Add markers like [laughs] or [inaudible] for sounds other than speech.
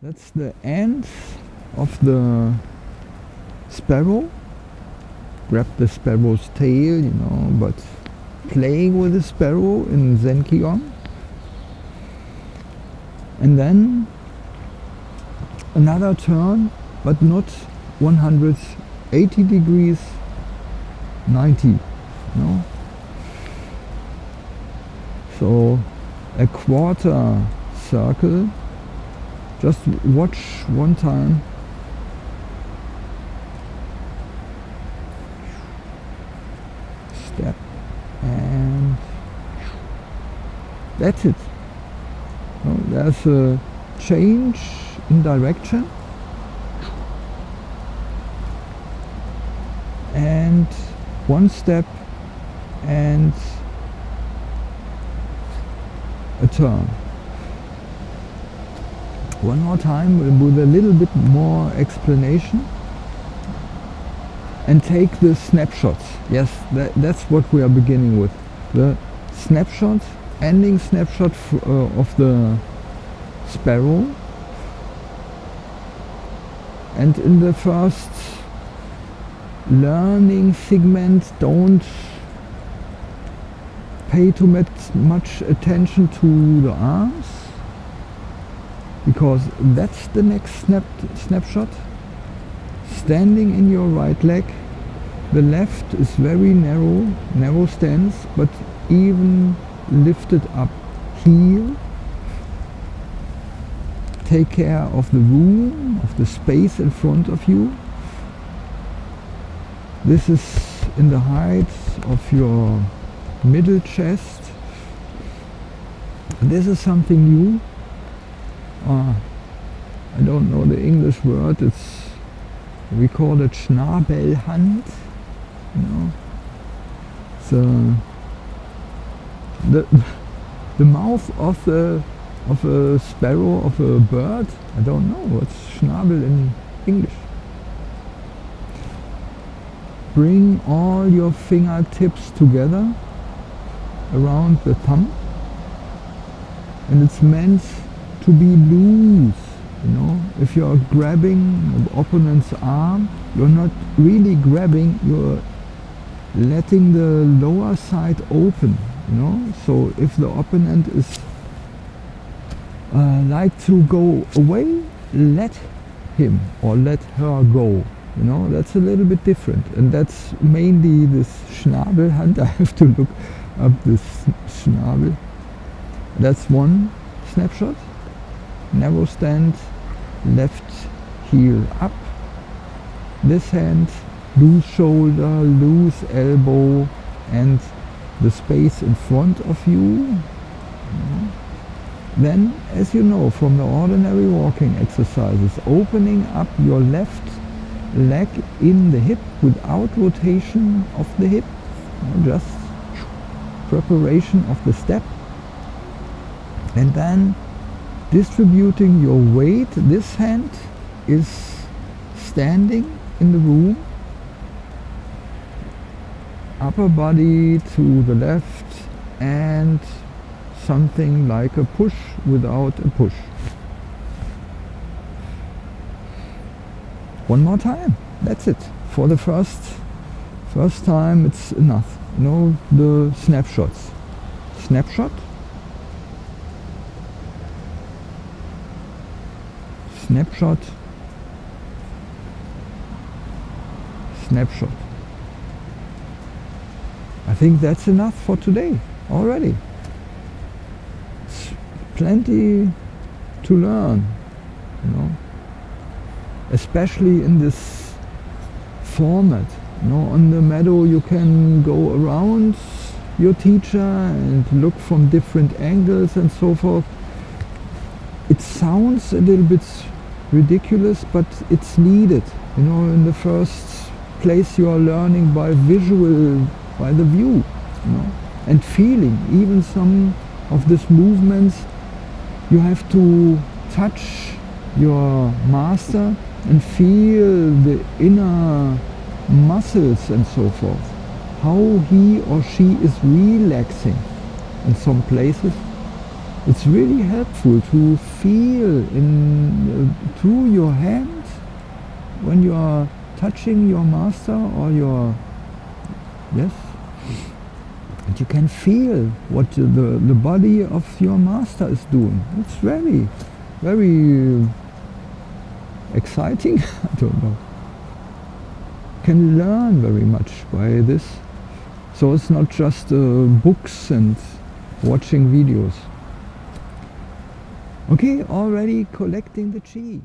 That's the end of the sparrow. Grab the sparrow's tail, you know, but playing with the sparrow in Zenkion. And then another turn, but not 180 degrees, 90, no? So a quarter circle just watch one time. Step and that's it. There's a change in direction. And one step and a turn one more time with a little bit more explanation. And take the snapshots. Yes that, that's what we are beginning with. The snapshot ending snapshot uh, of the sparrow. And in the first learning segment don't pay too much attention to the arms because that's the next snap snapshot. Standing in your right leg. The left is very narrow narrow stance but even lifted up heel. Take care of the room of the space in front of you. This is in the height of your middle chest. This is something new uh, I don't know the English word. It's we call it Schnabelhand you know? So the [laughs] the mouth of the of a sparrow of a bird? I don't know. What's Schnabel in English? Bring all your fingertips together around the thumb and it's meant to be loose you know. If you're grabbing the opponent's arm you're not really grabbing you're letting the lower side open you know. So if the opponent is uh, like to go away let him or let her go you know. That's a little bit different and that's mainly this Schnabelhand [laughs] I have to look up this Schnabel. That's one snapshot narrow stand left heel up. This hand loose shoulder loose elbow and the space in front of you. Then as you know from the ordinary walking exercises opening up your left leg in the hip without rotation of the hip. Just preparation of the step. And then distributing your weight this hand is standing in the room. Upper body to the left and something like a push without a push. One more time. That's it. For the first first time it's enough. No the snapshots. Snapshot snapshot. Snapshot. I think that's enough for today already. It's plenty to learn you know. Especially in this format you know on the meadow you can go around your teacher and look from different angles and so forth. It sounds a little bit ridiculous but it's needed you know in the first place you are learning by visual by the view you know and feeling. Even some of these movements you have to touch your master and feel the inner muscles and so forth. How he or she is relaxing in some places it's really helpful to feel in through your hands when you are touching your master or your yes? And you can feel what the, the body of your master is doing. It's very very exciting. [laughs] I don't know. Can learn very much by this? So it's not just uh, books and watching videos okay already collecting the chi